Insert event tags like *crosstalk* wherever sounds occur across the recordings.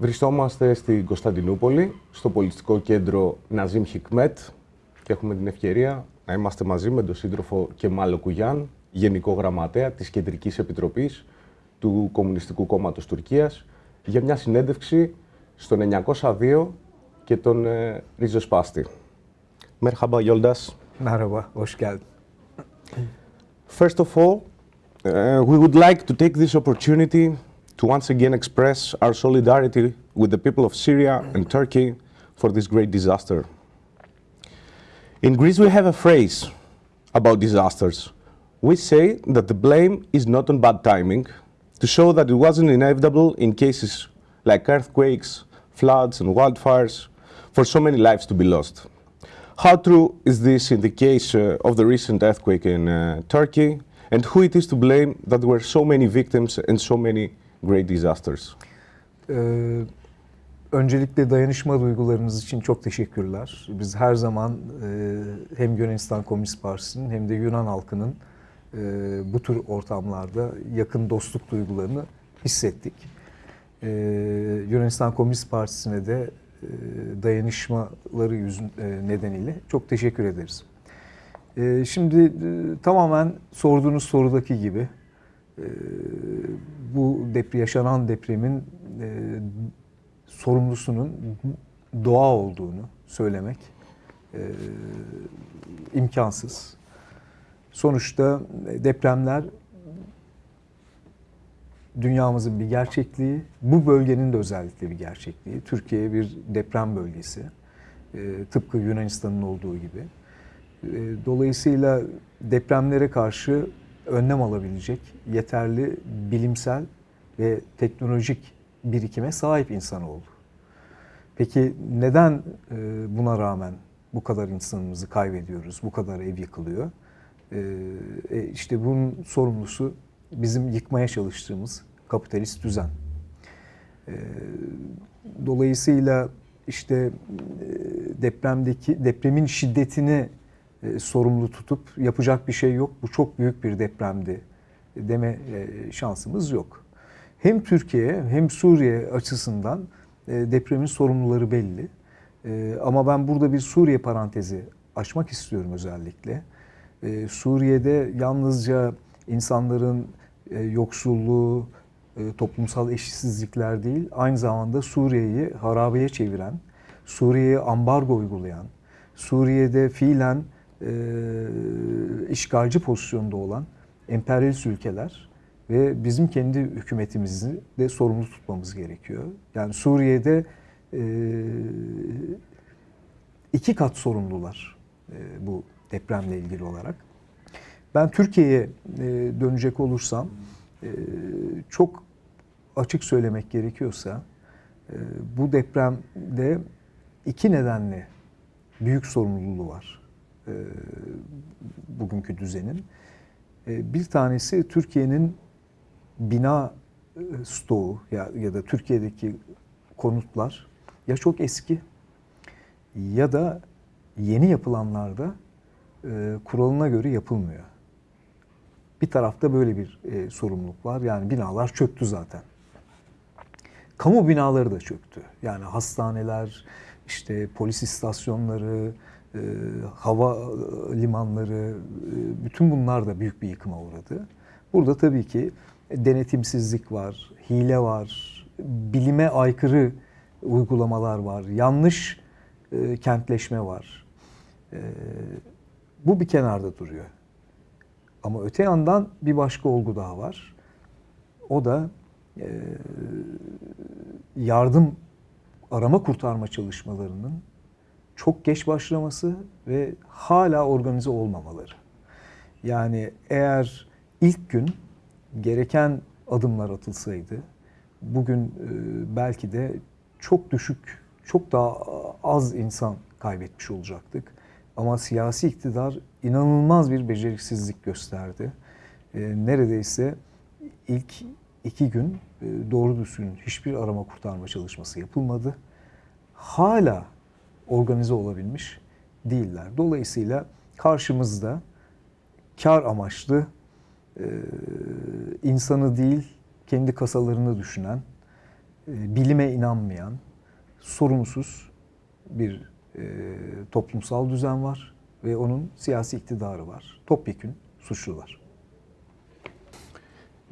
Βρισκόμαστε στην Κωνσταντινούπολη, στο πολιτιστικό κέντρο Ναζίμ Χικμέτ και έχουμε την ευκαιρία να είμαστε μαζί με τον σύντροφο Κεμάλο Κουγιάν, Γενικό Γραμματέα της Κεντρικής Επιτροπής του Κομμουνιστικού Κόμματος Τουρκίας, για μια συνέντευξη στο 902 και τον ε, Ριζοσπάστη. Merhaba Yoldas. Merhaba, hoş geldin. First of all, uh, we would like to take this opportunity to once again express our solidarity with the people of Syria and Turkey for this great disaster. In Greece, we have a phrase about disasters. We say that the blame is not on bad timing, to show that it wasn't inevitable in cases like earthquakes, floods, and wildfires for so many lives to be lost. How true is this in the case uh, of the recent earthquake in uh, Turkey, and who it is to blame that there were so many victims and so many great disasters? Ee, öncelikle dayanışma duygularınız için çok teşekkürler. Biz her zaman e, hem Yunanistan Komünist Partisi'nin hem de Yunan halkının e, bu tür ortamlarda yakın dostluk duygularını hissettik. E, Yunanistan Komünist Partisi'ne de e, dayanışmaları yüzün, e, nedeniyle çok teşekkür ederiz. E, şimdi e, tamamen sorduğunuz sorudaki gibi bu depre, yaşanan depremin e, sorumlusunun doğa olduğunu söylemek e, imkansız. Sonuçta depremler dünyamızın bir gerçekliği, bu bölgenin de özellikle bir gerçekliği. Türkiye bir deprem bölgesi, e, tıpkı Yunanistan'ın olduğu gibi. E, dolayısıyla depremlere karşı önlem alabilecek yeterli bilimsel ve teknolojik birikime sahip insanoğlu. Peki neden e, buna rağmen bu kadar insanımızı kaybediyoruz, bu kadar ev yıkılıyor? E, işte bunun sorumlusu bizim yıkmaya çalıştığımız kapitalist düzen. E, dolayısıyla işte depremdeki depremin şiddetini sorumlu tutup yapacak bir şey yok. Bu çok büyük bir depremdi deme şansımız yok. Hem Türkiye hem Suriye açısından depremin sorumluları belli. Ama ben burada bir Suriye parantezi açmak istiyorum özellikle. Suriye'de yalnızca insanların yoksulluğu, toplumsal eşitsizlikler değil, aynı zamanda Suriye'yi harabeye çeviren, Suriye'ye ambargo uygulayan, Suriye'de fiilen e, işgalci pozisyonda olan emperyalist ülkeler ve bizim kendi hükümetimizi de sorumlu tutmamız gerekiyor. Yani Suriye'de e, iki kat sorumlular e, bu depremle ilgili olarak. Ben Türkiye'ye e, dönecek olursam çok açık söylemek gerekiyorsa bu depremde iki nedenle büyük sorumluluğu var e, bugünkü düzenin. E, bir tanesi Türkiye'nin bina e, stoğu ya, ya da Türkiye'deki konutlar ya çok eski ya da yeni yapılanlarda e, kuralına göre yapılmıyor. Bir tarafta böyle bir e, sorumluluk var. Yani binalar çöktü zaten. Kamu binaları da çöktü. Yani hastaneler, işte polis istasyonları, e, hava limanları, e, bütün bunlar da büyük bir yıkıma uğradı. Burada tabii ki denetimsizlik var, hile var, bilime aykırı uygulamalar var, yanlış e, kentleşme var. E, bu bir kenarda duruyor. Ama öte yandan bir başka olgu daha var. O da e, yardım arama kurtarma çalışmalarının çok geç başlaması ve hala organize olmamaları. Yani eğer ilk gün gereken adımlar atılsaydı bugün e, belki de çok düşük, çok daha az insan kaybetmiş olacaktık. Ama siyasi iktidar inanılmaz bir beceriksizlik gösterdi. E, neredeyse ilk iki gün e, doğru düzgün hiçbir arama kurtarma çalışması yapılmadı. Hala organize olabilmiş değiller. Dolayısıyla karşımızda kar amaçlı insanı değil kendi kasalarını düşünen e, bilime inanmayan, sorumsuz bir e, toplumsal düzen var ve onun siyasi iktidarı var. Topyekün suçlular.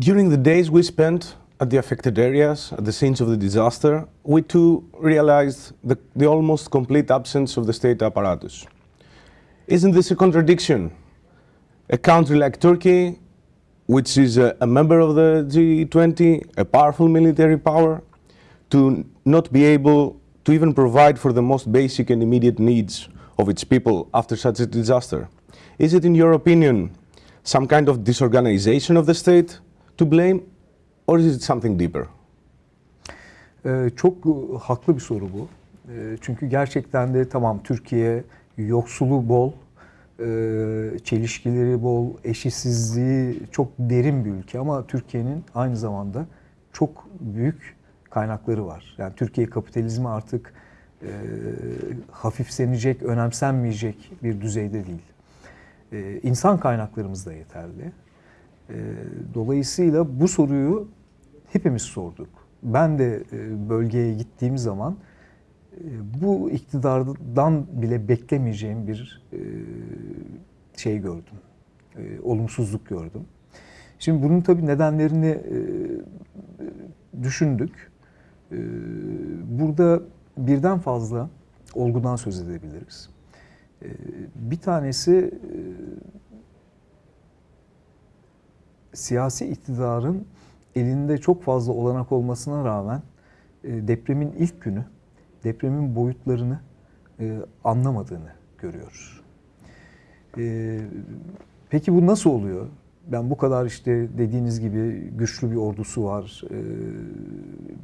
During the days we spent at the affected areas, at the scenes of the disaster, we too realized the, the almost complete absence of the state apparatus. Isn't this a contradiction? A country like Turkey, which is a, a member of the G20, a powerful military power, to not be able to even provide for the most basic and immediate needs of its people after such a disaster? Is it, in your opinion, some kind of disorganization of the state to blame, or is it something deeper? Ee, çok e, haklı bir soru bu. Ee, çünkü gerçekten de tamam Türkiye yoksulu bol, e, çelişkileri bol, eşitsizliği çok derin bir ülke ama Türkiye'nin aynı zamanda çok büyük kaynakları var. Yani Türkiye kapitalizmi artık e, hafifsenecek, önemsenmeyecek bir düzeyde değil. E, insan kaynaklarımız da yeterli. E, dolayısıyla bu soruyu hepimiz sorduk. Ben de e, bölgeye gittiğim zaman e, bu iktidardan bile beklemeyeceğim bir e, şey gördüm. Olumsuzluk gördüm. Şimdi bunun tabii nedenlerini düşündük. Burada birden fazla olgudan söz edebiliriz. Bir tanesi siyasi iktidarın elinde çok fazla olanak olmasına rağmen e, depremin ilk günü depremin boyutlarını e, anlamadığını görüyoruz. E, peki bu nasıl oluyor? Ben bu kadar işte dediğiniz gibi güçlü bir ordusu var,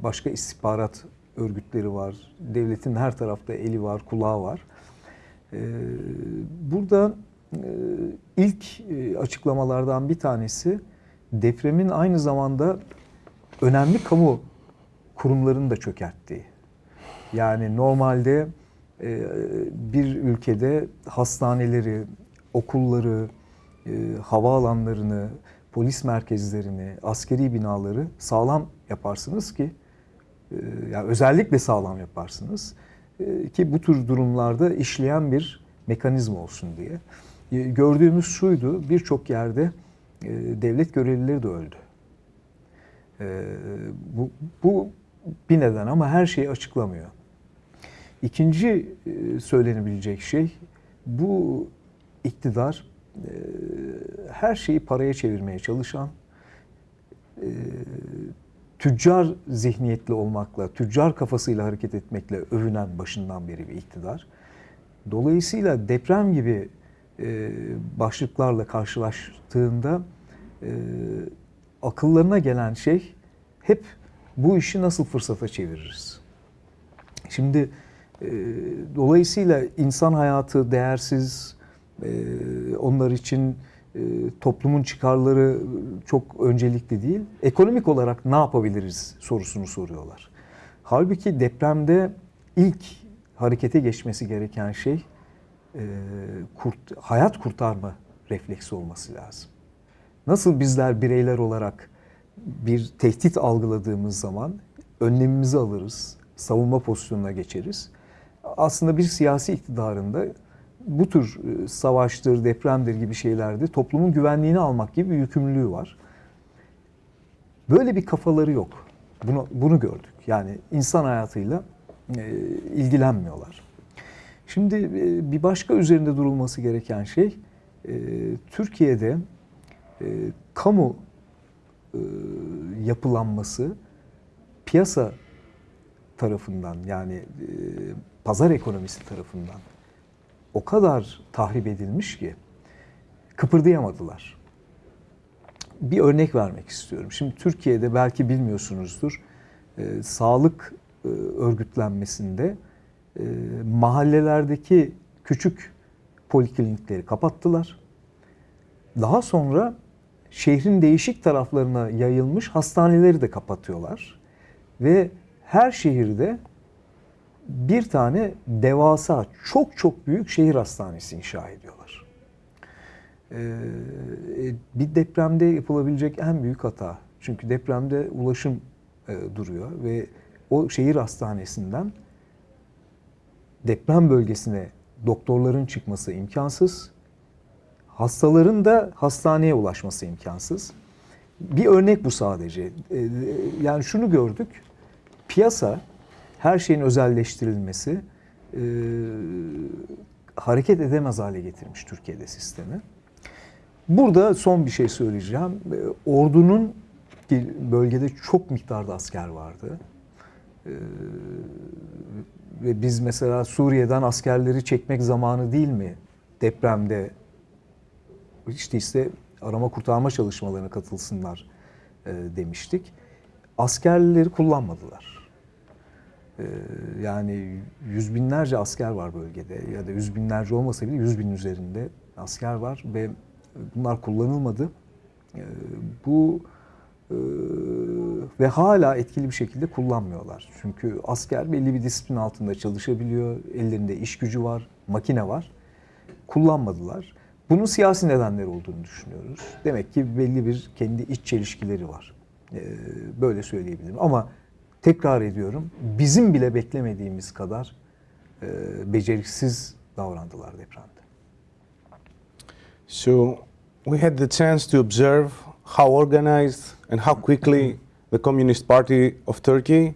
başka istihbarat örgütleri var, devletin her tarafta eli var, kulağı var. Burada ilk açıklamalardan bir tanesi depremin aynı zamanda önemli kamu kurumlarını da çökerttiği. Yani normalde e, bir ülkede hastaneleri, okulları, e, havaalanlarını, polis merkezlerini, askeri binaları sağlam yaparsınız ki e, yani özellikle sağlam yaparsınız e, ki bu tür durumlarda işleyen bir mekanizma olsun diye. Gördüğümüz şuydu birçok yerde e, devlet görevlileri de öldü. E, bu, bu bir neden ama her şeyi açıklamıyor. İkinci e, söylenebilecek şey bu iktidar e, her şeyi paraya çevirmeye çalışan e, tüccar zihniyetli olmakla, tüccar kafasıyla hareket etmekle övünen başından beri bir iktidar. Dolayısıyla deprem gibi başlıklarla karşılaştığında akıllarına gelen şey hep bu işi nasıl fırsata çeviririz? Şimdi e, dolayısıyla insan hayatı değersiz, e, onlar için e, toplumun çıkarları çok öncelikli değil. Ekonomik olarak ne yapabiliriz sorusunu soruyorlar. Halbuki depremde ilk harekete geçmesi gereken şey e, kurt, hayat kurtarma refleksi olması lazım. Nasıl bizler bireyler olarak bir tehdit algıladığımız zaman önlemimizi alırız, savunma pozisyonuna geçeriz. Aslında bir siyasi iktidarında bu tür e, savaştır, depremdir gibi şeylerde toplumun güvenliğini almak gibi bir yükümlülüğü var. Böyle bir kafaları yok. Bunu, bunu gördük. Yani insan hayatıyla e, ilgilenmiyorlar. Şimdi e, bir başka üzerinde durulması gereken şey e, Türkiye'de e, kamu e, yapılanması piyasa tarafından yani e, pazar ekonomisi tarafından o kadar tahrip edilmiş ki kıpırdayamadılar. Bir örnek vermek istiyorum. Şimdi Türkiye'de belki bilmiyorsunuzdur e, sağlık e, örgütlenmesinde e, mahallelerdeki küçük poliklinikleri kapattılar. Daha sonra şehrin değişik taraflarına yayılmış hastaneleri de kapatıyorlar. Ve her şehirde bir tane devasa, çok çok büyük şehir hastanesi inşa ediyorlar. Ee, bir depremde yapılabilecek en büyük hata. Çünkü depremde ulaşım e, duruyor ve o şehir hastanesinden deprem bölgesine doktorların çıkması imkansız. Hastaların da hastaneye ulaşması imkansız. Bir örnek bu sadece. Ee, Yani şunu gördük. Piyasa her şeyin özelleştirilmesi e, hareket edemez hale getirmiş Türkiye'de sistemi. Burada son bir şey söyleyeceğim. Ee, Ordunun bölgede çok miktarda asker vardı. Ve biz mesela Suriye'den askerleri çekmek zamanı değil mi? Depremde işte ise arama kurtarma çalışmalarına katılsınlar e, demiştik. Askerleri kullanmadılar. E, yani yüz binlerce asker var bölgede ya da yüz binlerce olmasa bile yüz bin üzerinde asker var ve bunlar kullanılmadı. E, bu e, ve hala etkili bir şekilde kullanmıyorlar. Çünkü asker belli bir disiplin altında çalışabiliyor, ellerinde iş gücü var, makine var. Kullanmadılar. Bunun siyasi nedenleri olduğunu düşünüyoruz. Demek ki belli bir kendi iç çelişkileri var. Ee, böyle söyleyebilirim. Ama tekrar ediyorum, bizim bile beklemediğimiz kadar e, beceriksiz davrandılar depremde. So we had the chance to observe how organized and how quickly the Communist Party of Turkey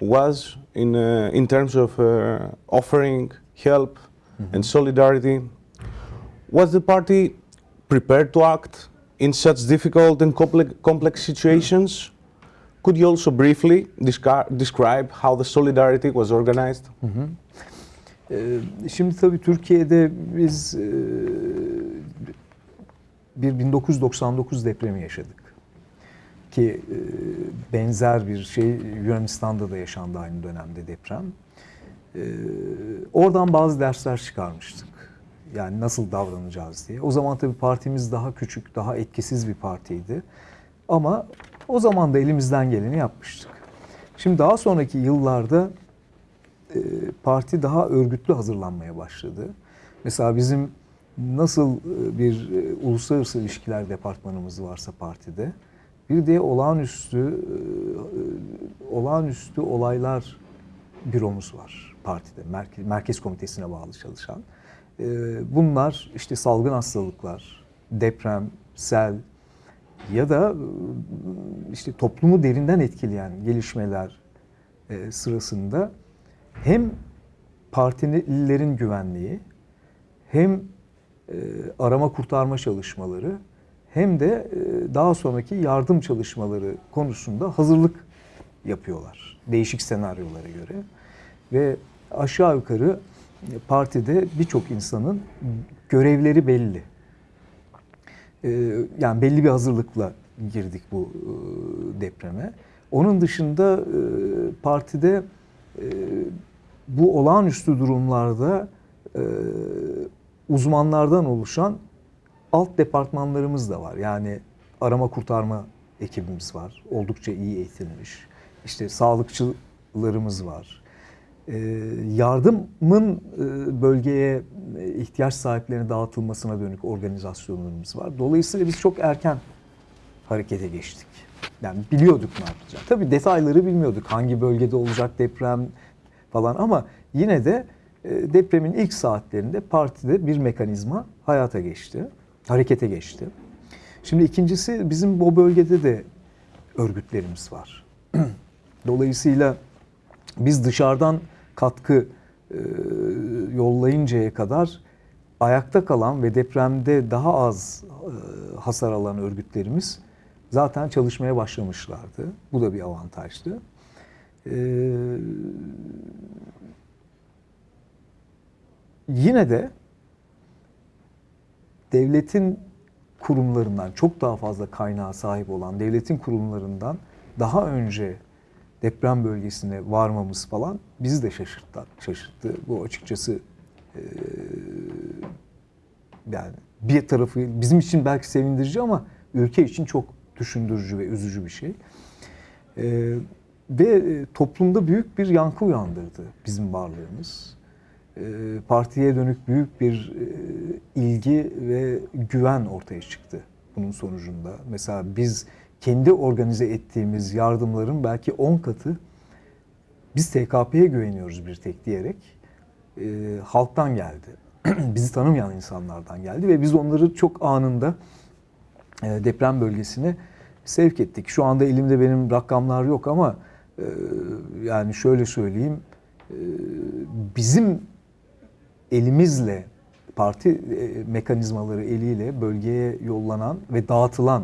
was in, uh, in terms of uh, offering help and solidarity. Was the party prepared to act in such difficult and complex, situations? Could you also briefly descri- describe how the solidarity was organized? Ee, Şimdi tabii Türkiye'de biz e, bir 1999 depremi yaşadık. Ki e, benzer bir şey Yunanistan'da da yaşandı aynı dönemde deprem. Ee, Oradan bazı dersler çıkarmıştık. Yani nasıl davranacağız diye. O zaman tabii partimiz daha küçük, daha etkisiz bir partiydi. Ama o zaman da elimizden geleni yapmıştık. Şimdi daha sonraki yıllarda e, parti daha örgütlü hazırlanmaya başladı. Mesela bizim nasıl e, bir e, uluslararası ilişkiler departmanımız varsa partide, bir de olağanüstü e, olağanüstü olaylar büromuz var partide. Merkez, merkez komitesine bağlı çalışan. E, Bunlar işte salgın hastalıklar, deprem, sel ya da e, işte toplumu derinden etkileyen gelişmeler e, sırasında hem partilerin güvenliği hem e, arama kurtarma çalışmaları hem de daha sonraki yardım çalışmaları konusunda hazırlık yapıyorlar. Değişik senaryolara göre. Ve aşağı yukarı partide birçok insanın görevleri belli. E, Yani belli bir hazırlıkla girdik bu e, depreme. Onun dışında e, partide e, bu olağanüstü durumlarda uzmanlardan oluşan alt departmanlarımız da var. Yani arama kurtarma ekibimiz var. Oldukça iyi eğitilmiş. İşte sağlıkçılarımız var. E, yardımın e, bölgeye e, ihtiyaç sahiplerine dağıtılmasına dönük organizasyonlarımız var. Dolayısıyla biz çok erken harekete geçtik. Yani biliyorduk ne yapacağız. Tabii detayları bilmiyorduk. Hangi bölgede olacak deprem falan ama yine de depremin ilk saatlerinde partide bir mekanizma hayata geçti. Harekete geçti. Şimdi ikincisi bizim o bölgede de örgütlerimiz var. *clears throat* Dolayısıyla biz dışarıdan katkı e, yollayıncaya kadar ayakta kalan ve depremde daha az e, hasar alan örgütlerimiz zaten çalışmaya başlamışlardı. Bu da bir avantajdı. E, yine de devletin kurumlarından çok daha fazla kaynağa sahip olan devletin kurumlarından daha önce deprem bölgesine varmamız falan bizi de şaşırttı. şaşırttı. Bu açıkçası e, yani bir tarafı bizim için belki sevindirici ama ülke için çok düşündürücü ve üzücü bir şey. E, ve toplumda büyük bir yankı uyandırdı bizim varlığımız. E, partiye dönük büyük bir e, ilgi ve güven ortaya çıktı bunun sonucunda. Mesela biz kendi organize ettiğimiz yardımların belki 10 katı biz TKP'ye güveniyoruz bir tek diyerek e, halktan geldi. *clears throat* Bizi tanımayan insanlardan geldi ve biz onları çok anında e, deprem bölgesine sevk ettik. Şu anda elimde benim rakamlar yok ama e, yani şöyle söyleyeyim e, bizim elimizle parti e, mekanizmaları eliyle bölgeye yollanan ve dağıtılan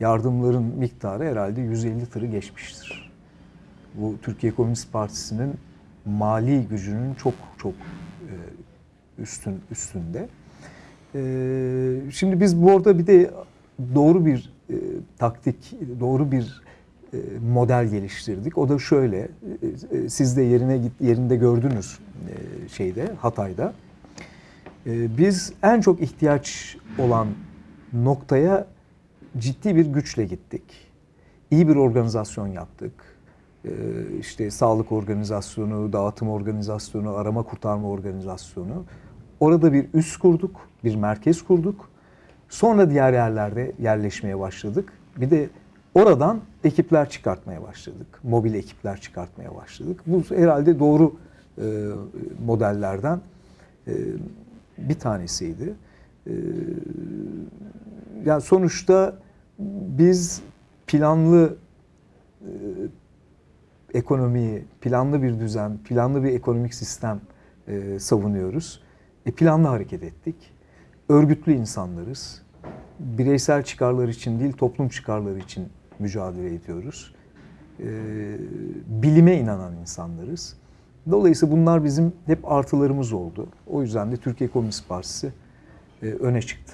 yardımların miktarı herhalde 150 tırı geçmiştir. Bu Türkiye Komünist Partisi'nin mali gücünün çok çok e, üstün üstünde. E, şimdi biz bu orada bir de doğru bir e, taktik, doğru bir model geliştirdik. O da şöyle, siz de yerine git yerinde gördünüz şeyde Hatay'da. Biz en çok ihtiyaç olan noktaya ciddi bir güçle gittik. İyi bir organizasyon yaptık. E, işte sağlık organizasyonu, dağıtım organizasyonu, arama kurtarma organizasyonu. Orada bir üs kurduk, bir merkez kurduk. Sonra diğer yerlerde yerleşmeye başladık. Bir de oradan ekipler çıkartmaya başladık. Mobil ekipler çıkartmaya başladık. Bu herhalde doğru e, modellerden e, bir tanesiydi. E, yani sonuçta biz planlı e, ekonomiyi, planlı bir düzen, planlı bir ekonomik sistem e, savunuyoruz. E, planlı hareket ettik. Örgütlü insanlarız. Bireysel çıkarlar için değil, toplum çıkarları için mücadele ediyoruz. E, bilime inanan insanlarız. Dolayısıyla bunlar bizim hep artılarımız oldu. O yüzden de Türkiye Komünist Partisi e, öne çıktı.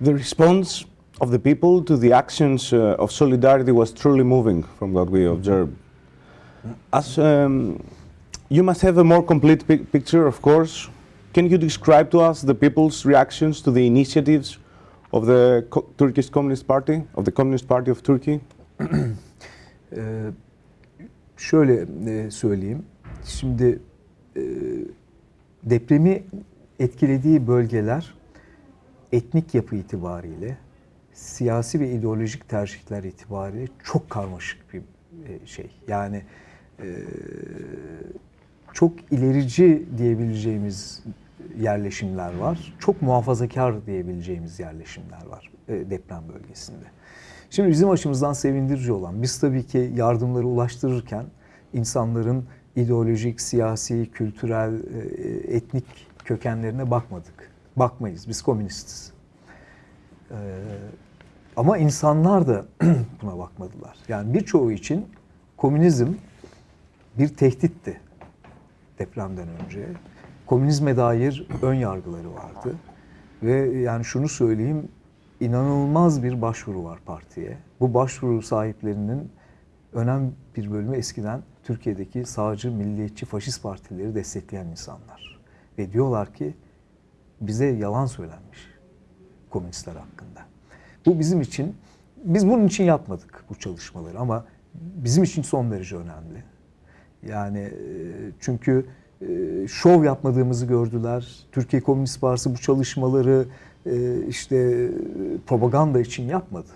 The response of the people to the actions uh, of solidarity was truly moving from what we observed. As um, you must have a more complete pic- picture, of course. Can you describe to us the people's reactions to the initiatives of the Co- Turkish Communist Party, of the Communist Party of Turkey? Ee, *clears throat* şöyle e, söyleyeyim. Şimdi e, depremi etkilediği bölgeler etnik yapı itibariyle, siyasi ve ideolojik tercihler itibariyle çok karmaşık bir e, şey. Yani e, çok ilerici diyebileceğimiz yerleşimler var. Çok muhafazakar diyebileceğimiz yerleşimler var e, deprem bölgesinde. Şimdi bizim açımızdan sevindirici olan, biz tabii ki yardımları ulaştırırken insanların ideolojik, siyasi, kültürel, etnik kökenlerine bakmadık. Bakmayız, biz komünistiz. Ee, ama insanlar da *clears throat* buna bakmadılar. Yani birçoğu için komünizm bir tehditti depremden önce. Komünizme dair ön yargıları vardı. Ve yani şunu söyleyeyim, inanılmaz bir başvuru var partiye. Bu başvuru sahiplerinin önemli bir bölümü eskiden Türkiye'deki sağcı, milliyetçi, faşist partileri destekleyen insanlar. Ve diyorlar ki bize yalan söylenmiş komünistler hakkında. Bu bizim için, biz bunun için yapmadık bu çalışmaları ama bizim için son derece önemli. Yani e, çünkü e, şov yapmadığımızı gördüler. Türkiye Komünist Partisi bu çalışmaları e, işte propaganda için yapmadı.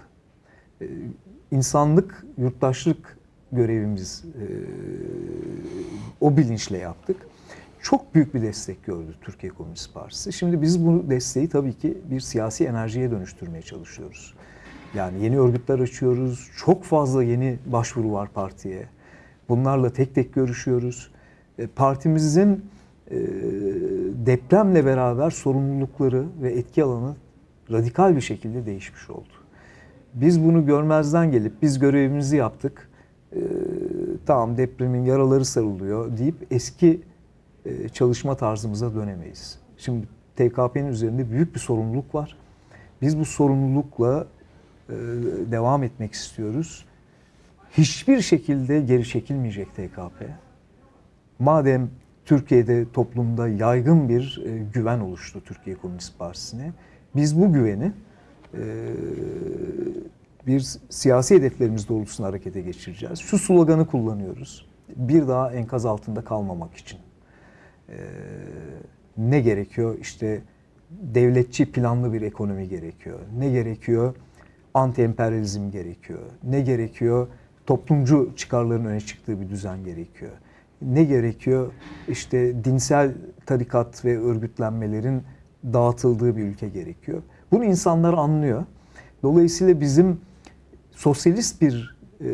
İnsanlık, yurttaşlık görevimiz o bilinçle yaptık. Çok büyük bir destek gördü Türkiye Komünist Partisi. Şimdi biz bu desteği tabii ki bir siyasi enerjiye dönüştürmeye çalışıyoruz. Yani yeni örgütler açıyoruz. Çok fazla yeni başvuru var partiye. Bunlarla tek tek görüşüyoruz. Partimizin depremle beraber sorumlulukları ve etki alanı radikal bir şekilde değişmiş oldu. Biz bunu görmezden gelip biz görevimizi yaptık. Tamam depremin yaraları sarılıyor deyip eski çalışma tarzımıza dönemeyiz. Şimdi TKP'nin üzerinde büyük bir sorumluluk var. Biz bu sorumlulukla devam etmek istiyoruz. Hiçbir şekilde geri çekilmeyecek TKP. Madem Türkiye'de toplumda yaygın bir güven oluştu Türkiye Komünist Partisi'ne, biz bu güveni bir siyasi hedeflerimiz doğrultusunda harekete geçireceğiz. Şu sloganı kullanıyoruz. Bir daha enkaz altında kalmamak için. Ne gerekiyor? İşte devletçi planlı bir ekonomi gerekiyor. Ne gerekiyor? Anti-emperyalizm gerekiyor. Ne gerekiyor? toplumcu çıkarların öne çıktığı bir düzen gerekiyor. Ne gerekiyor? İşte dinsel tarikat ve örgütlenmelerin dağıtıldığı bir ülke gerekiyor. Bunu insanlar anlıyor. Dolayısıyla bizim sosyalist bir e,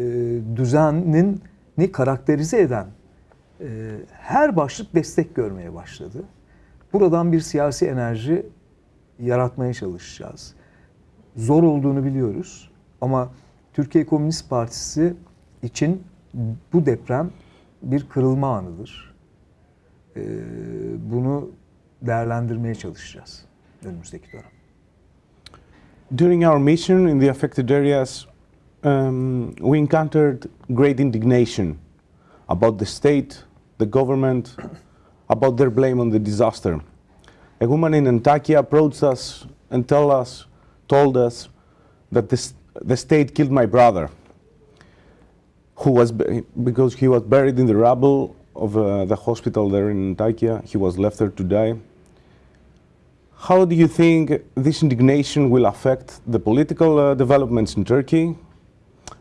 düzenin ni karakterize eden her başlık destek görmeye başladı. Buradan bir siyasi enerji yaratmaya çalışacağız. Zor olduğunu biliyoruz ama Türkiye Komünist Partisi için bu deprem bir kırılma anıdır. E, bunu değerlendirmeye çalışacağız önümüzdeki dönem. During our mission in the affected areas, um, we encountered great indignation about the state, the government, about their blame on the disaster. A woman in Antakya approached us and tell us, told us that the, the state killed my brother, who was because he was buried in the rubble of uh, the hospital there in Antakya. He was left there to die. How do you think this indignation will affect the political uh, developments in Turkey?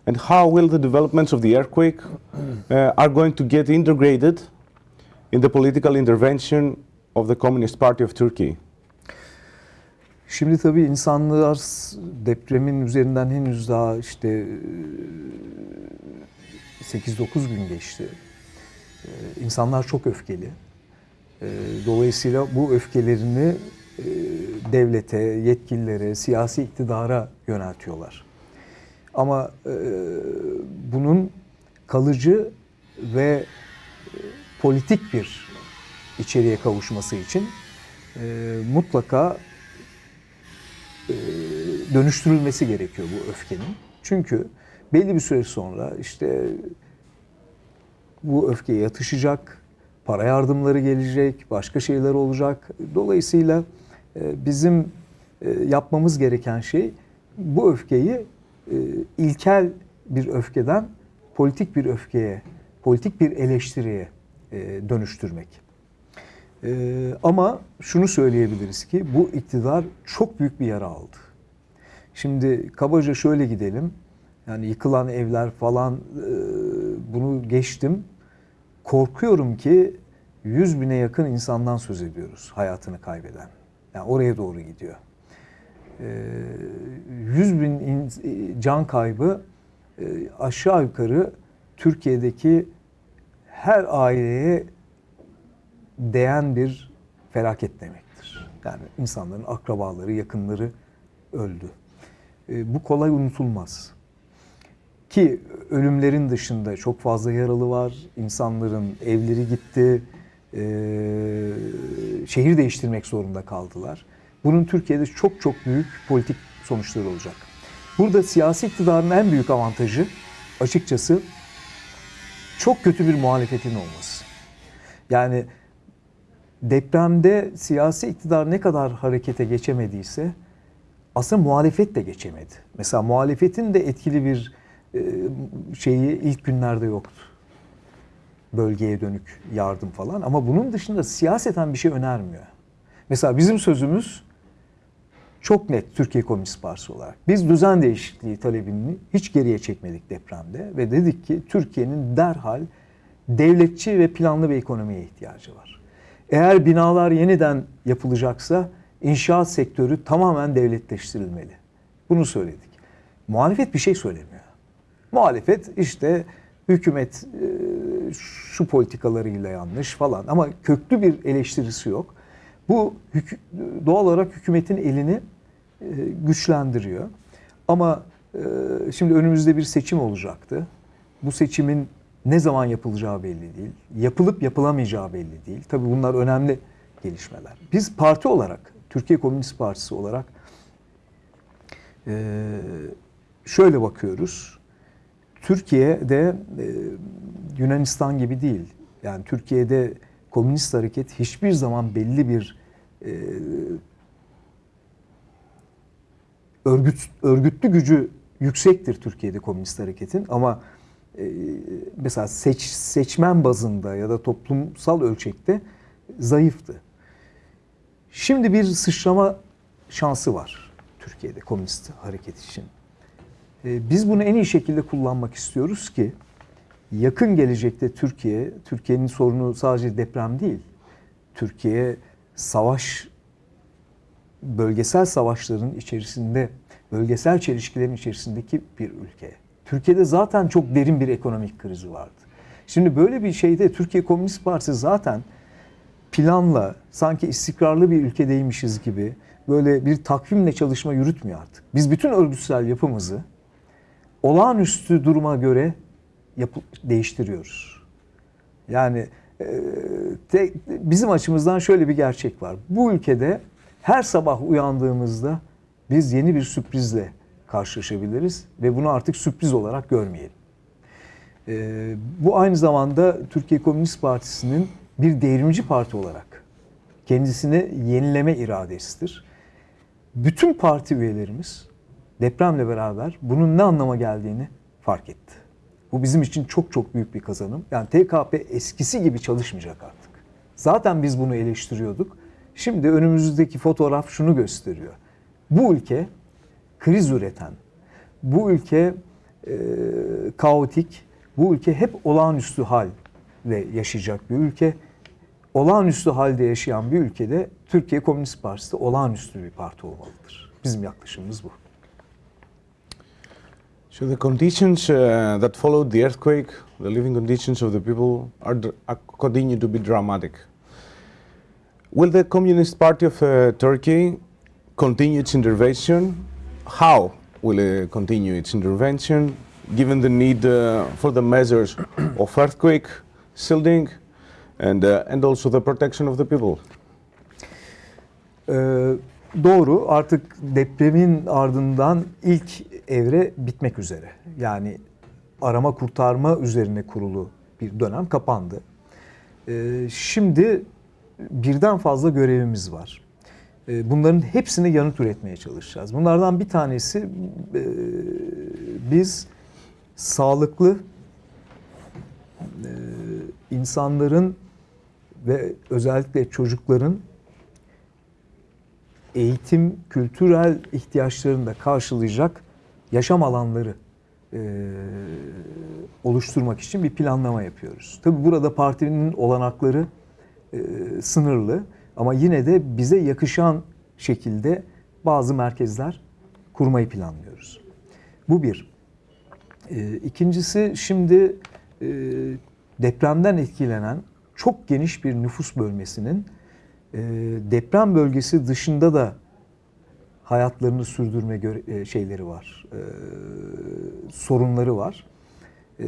And how will the developments of the earthquake uh, are going to get integrated in the political intervention of the Communist Party of Turkey? Şimdi tabii insanlar depremin üzerinden henüz daha işte e, 8-9 gün geçti. E, İnsanlar çok öfkeli. E, Dolayısıyla bu öfkelerini e, devlete, yetkililere, siyasi iktidara yöneltiyorlar. Ama e, bunun kalıcı ve e, politik bir içeriğe kavuşması için e, mutlaka e, dönüştürülmesi gerekiyor bu öfkenin. Çünkü belli bir süre sonra işte bu öfke yatışacak, para yardımları gelecek, başka şeyler olacak. Dolayısıyla e, bizim e, yapmamız gereken şey bu öfkeyi e, ilkel bir öfkeden politik bir öfkeye, politik bir eleştiriye e, dönüştürmek. Ee, ama şunu söyleyebiliriz ki bu iktidar çok büyük bir yara aldı. Şimdi kabaca şöyle gidelim. Yani yıkılan evler falan e, bunu geçtim. Korkuyorum ki 100 bine yakın insandan söz ediyoruz hayatını kaybeden. Yani oraya doğru gidiyor. Ee, 100 bin in- can kaybı e, aşağı yukarı Türkiye'deki her aileye değen bir felaket demektir. Yani insanların akrabaları, yakınları öldü. E, bu kolay unutulmaz. Ki ölümlerin dışında çok fazla yaralı var. İnsanların evleri gitti. e, şehir değiştirmek zorunda kaldılar. Bunun Türkiye'de çok çok büyük politik sonuçları olacak. Burada siyasi iktidarın en büyük avantajı açıkçası çok kötü bir muhalefetin olması. Yani depremde siyasi iktidar ne kadar harekete geçemediyse aslında muhalefet de geçemedi. Mesela muhalefetin de etkili bir e, şeyi ilk günlerde yoktu. Bölgeye dönük yardım falan ama bunun dışında siyaseten bir şey önermiyor. Mesela bizim sözümüz çok net Türkiye Komünist Partisi olarak. Biz düzen değişikliği talebini hiç geriye çekmedik depremde ve dedik ki Türkiye'nin derhal devletçi ve planlı bir ekonomiye ihtiyacı var. Eğer binalar yeniden yapılacaksa inşaat sektörü tamamen devletleştirilmeli. Bunu söyledik. Muhalefet bir şey söylemiyor. Muhalefet işte hükümet e, şu politikalarıyla yanlış falan ama köklü bir eleştirisi yok. Bu doğal olarak hükümetin elini güçlendiriyor. Ama e, şimdi önümüzde bir seçim olacaktı. Bu seçimin ne zaman yapılacağı belli değil. Yapılıp yapılamayacağı belli değil. Tabii bunlar önemli gelişmeler. Biz parti olarak, Türkiye Komünist Partisi olarak e, şöyle bakıyoruz. Türkiye'de e, Yunanistan gibi değil. Yani Türkiye'de komünist hareket hiçbir zaman belli bir e, örgüt örgütlü gücü yüksektir Türkiye'de komünist hareketin ama e, mesela seç, seçmen bazında ya da toplumsal ölçekte zayıftı. Şimdi bir sıçrama şansı var Türkiye'de komünist hareket için. E, biz bunu en iyi şekilde kullanmak istiyoruz ki yakın gelecekte Türkiye, Türkiye'nin sorunu sadece deprem değil. Türkiye savaş bölgesel savaşların içerisinde, bölgesel çelişkilerin içerisindeki bir ülke. Türkiye'de zaten çok derin bir ekonomik krizi vardı. Şimdi böyle bir şeyde Türkiye Komünist Partisi zaten planla, sanki istikrarlı bir ülkedeymişiz gibi böyle bir takvimle çalışma yürütmüyor artık. Biz bütün örgütsel yapımızı olağanüstü duruma göre yapı, değiştiriyoruz. Yani e, te, bizim açımızdan şöyle bir gerçek var. Bu ülkede her sabah uyandığımızda biz yeni bir sürprizle karşılaşabiliriz ve bunu artık sürpriz olarak görmeyelim. E, bu aynı zamanda Türkiye Komünist Partisi'nin bir devrimci parti olarak kendisini yenileme iradesidir. Bütün parti üyelerimiz depremle beraber bunun ne anlama geldiğini fark etti. Bu bizim için çok çok büyük bir kazanım. Yani TKP eskisi gibi çalışmayacak artık. Zaten biz bunu eleştiriyorduk. Şimdi önümüzdeki fotoğraf şunu gösteriyor. Bu ülke kriz üreten, bu ülke e, kaotik, bu ülke hep olağanüstü hal ve yaşayacak bir ülke. Olağanüstü halde yaşayan bir ülkede Türkiye Komünist Partisi olağanüstü bir parti olmalıdır. Bizim yaklaşımımız bu. So the conditions uh, that followed the earthquake, the living conditions of the people, are, are continue to be dramatic. Will the Communist Party of uh, Turkey continue its intervention? How will it continue its intervention, given the need uh, for the measures of earthquake shielding and uh, and also the protection of the people? Ee, doğru. Artık depremin ardından ilk evre bitmek üzere. Yani arama kurtarma üzerine kurulu bir dönem kapandı. Ee, şimdi birden fazla görevimiz var. Ee, bunların hepsine yanıt üretmeye çalışacağız. Bunlardan bir tanesi e, biz sağlıklı e, insanların ve özellikle çocukların eğitim, kültürel ihtiyaçlarını da karşılayacak yaşam alanları e, oluşturmak için bir planlama yapıyoruz. Tabi burada partinin olanakları sınırlı ama yine de bize yakışan şekilde bazı merkezler kurmayı planlıyoruz. Bu bir. E, ikincisi şimdi e, depremden etkilenen çok geniş bir nüfus bölmesinin e, deprem bölgesi dışında da hayatlarını sürdürme şeyleri var, e, sorunları var. E,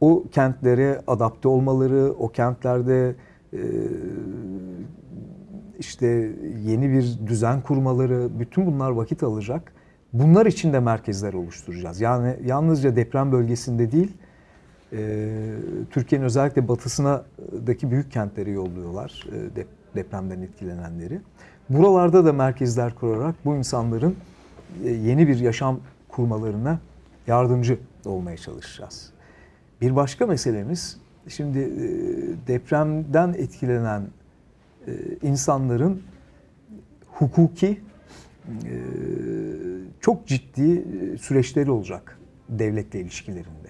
o kentlere adapte olmaları, o kentlerde e, işte yeni bir düzen kurmaları, bütün bunlar vakit alacak. Bunlar için de merkezler oluşturacağız. Yani yalnızca deprem bölgesinde değil, e, Türkiye'nin özellikle batısındaki büyük kentlere yolluyorlar e, depremden etkilenenleri. Buralarda da merkezler kurarak bu insanların e, yeni bir yaşam kurmalarına yardımcı olmaya çalışacağız. Bir başka meselemiz şimdi e, depremden etkilenen e, insanların hukuki çok ciddi süreçleri olacak devletle ilişkilerinde.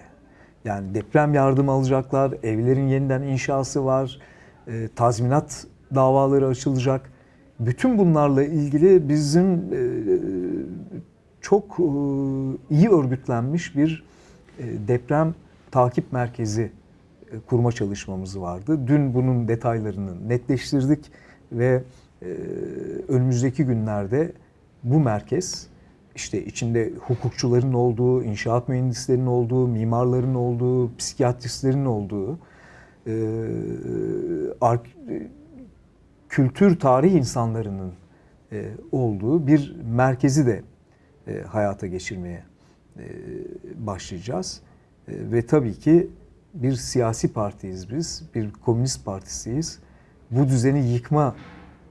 Yani deprem yardım alacaklar, evlerin yeniden inşası var, tazminat davaları açılacak bütün bunlarla ilgili bizim e, çok e, iyi örgütlenmiş bir e, deprem takip merkezi kurma çalışmamız vardı. Dün bunun detaylarını netleştirdik ve önümüzdeki günlerde bu merkez işte içinde hukukçuların olduğu, inşaat mühendislerinin olduğu, mimarların olduğu, psikiyatristlerin olduğu, kültür tarih insanlarının e, olduğu bir merkezi de e, hayata geçirmeye e, başlayacağız. E, ve tabii ki bir siyasi partiyiz biz, bir komünist partisiyiz. Bu düzeni yıkma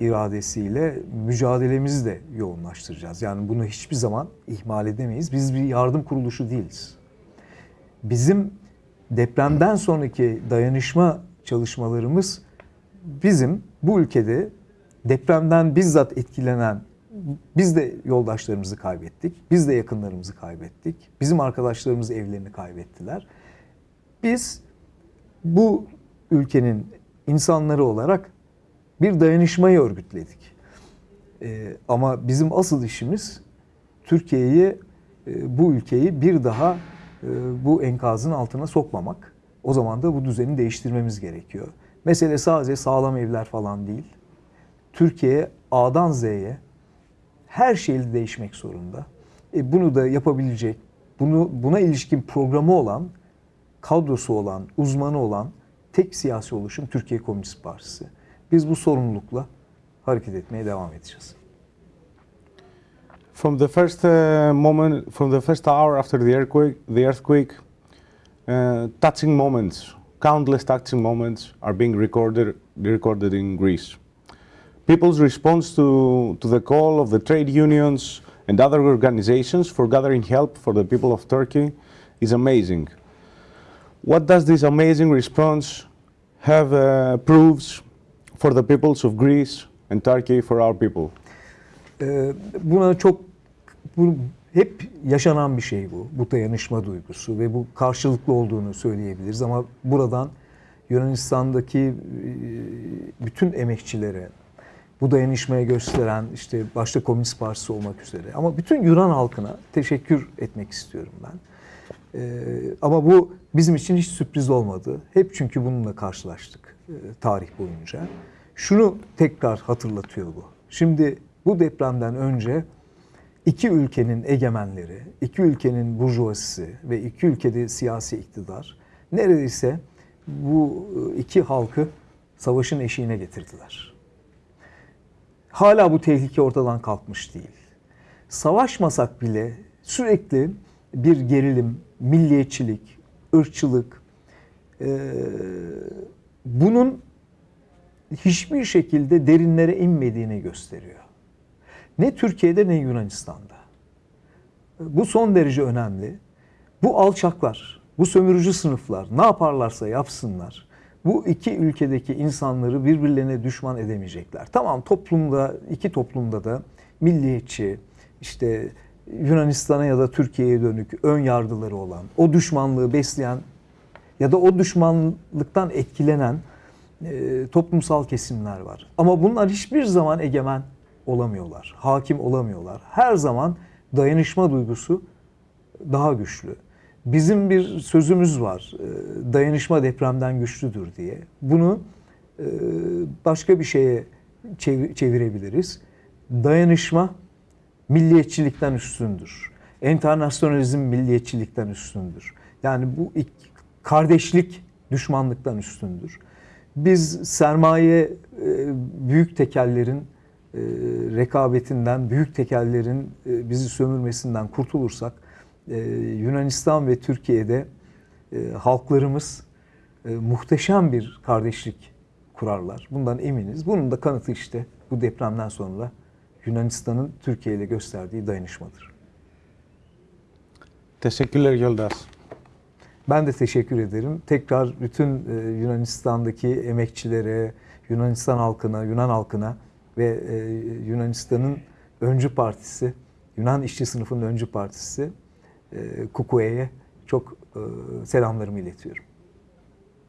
iradesiyle mücadelemizi de yoğunlaştıracağız. Yani bunu hiçbir zaman ihmal edemeyiz. Biz bir yardım kuruluşu değiliz. Bizim depremden sonraki dayanışma çalışmalarımız bizim bu ülkede depremden bizzat etkilenen biz de yoldaşlarımızı kaybettik. Biz de yakınlarımızı kaybettik. Bizim arkadaşlarımız evlerini kaybettiler. Biz bu ülkenin insanları olarak bir dayanışmayı örgütledik. Ee, ama bizim asıl işimiz Türkiye'yi, e, bu ülkeyi bir daha e, bu enkazın altına sokmamak. O zaman da bu düzeni değiştirmemiz gerekiyor. Mesele sadece sağlam evler falan değil. Türkiye A'dan Z'ye her şeyle değişmek zorunda. E, bunu da yapabilecek, bunu buna ilişkin programı olan, kadrosu olan, uzmanı olan tek siyasi oluşum Türkiye Komünist Partisi. Biz bu sorumlulukla hareket etmeye devam edeceğiz. From the first uh, moment, from the first hour after the earthquake, the earthquake, uh, touching moments, countless touching moments, are being recorded recorded in Greece. People's response to to the call of the trade unions and other organizations for gathering help for the people of Turkey is amazing. What does this amazing response have uh, proves for the peoples of Greece and Turkey for our people? Ee, buna çok bu hep yaşanan bir şey bu. Bu dayanışma duygusu ve bu karşılıklı olduğunu söyleyebiliriz ama buradan Yunanistan'daki e, bütün emekçilere bu dayanışmaya gösteren işte başta Komünist Partisi olmak üzere ama bütün Yunan halkına teşekkür etmek istiyorum ben. Ee, ama bu bizim için hiç sürpriz olmadı. Hep çünkü bununla karşılaştık e, tarih boyunca. Şunu tekrar hatırlatıyor bu. Şimdi bu depremden önce iki ülkenin egemenleri, iki ülkenin burjuvazisi ve iki ülkede siyasi iktidar neredeyse bu e, iki halkı savaşın eşiğine getirdiler. Hala bu tehlike ortadan kalkmış değil. Savaşmasak bile sürekli bir gerilim, milliyetçilik, ırkçılık, e, bunun hiçbir şekilde derinlere inmediğini gösteriyor. Ne Türkiye'de ne Yunanistan'da. Bu son derece önemli. Bu alçaklar, bu sömürücü sınıflar ne yaparlarsa yapsınlar. Bu iki ülkedeki insanları birbirlerine düşman edemeyecekler. Tamam toplumda, iki toplumda da milliyetçi, işte Yunanistan'a ya da Türkiye'ye dönük ön yargıları olan, o düşmanlığı besleyen ya da o düşmanlıktan etkilenen e, toplumsal kesimler var. Ama bunlar hiçbir zaman egemen olamıyorlar, hakim olamıyorlar. Her zaman dayanışma duygusu daha güçlü. Bizim bir sözümüz var, e, dayanışma depremden güçlüdür diye. Bunu e, başka bir şeye çev- çevirebiliriz. Dayanışma milliyetçilikten üstündür. Enternasyonalizm milliyetçilikten üstündür. Yani bu kardeşlik düşmanlıktan üstündür. Biz sermaye e, büyük tekellerin e, rekabetinden, büyük tekellerin e, bizi sömürmesinden kurtulursak Yunanistan ve Türkiye'de halklarımız muhteşem bir kardeşlik kurarlar. Bundan eminiz. Bunun da kanıtı işte bu depremden sonra Yunanistan'ın Türkiye ile gösterdiği dayanışmadır. Teşekkürler Yoldaş. Ben de teşekkür ederim. Tekrar bütün e, Yunanistan'daki emekçilere, Yunanistan halkına, Yunan halkına ve e, Yunanistan'ın öncü partisi, Yunan işçi sınıfının öncü partisi e, KUKUE'ye çok selamlarımı iletiyorum.